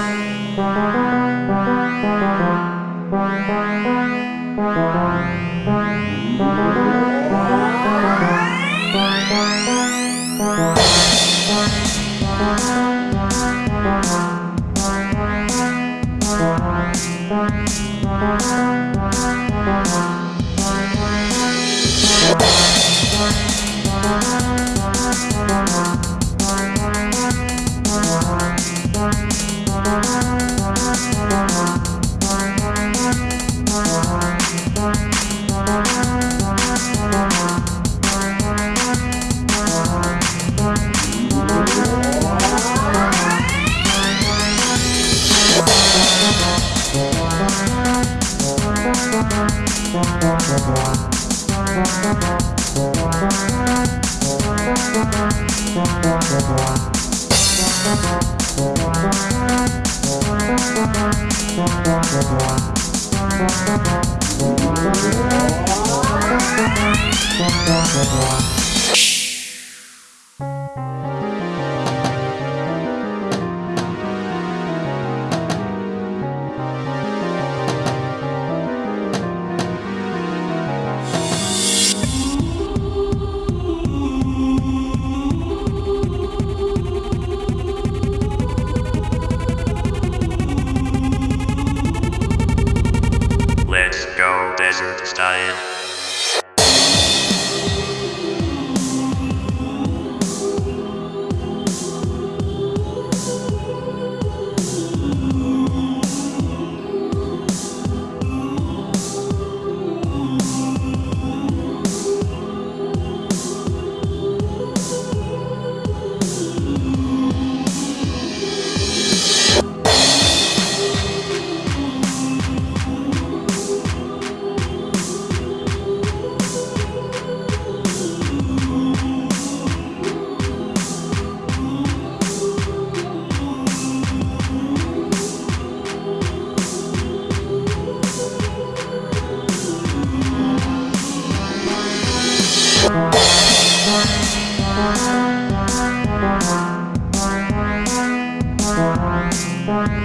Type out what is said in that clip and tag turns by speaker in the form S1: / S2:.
S1: Bye.
S2: Thank
S3: you.
S1: Bye.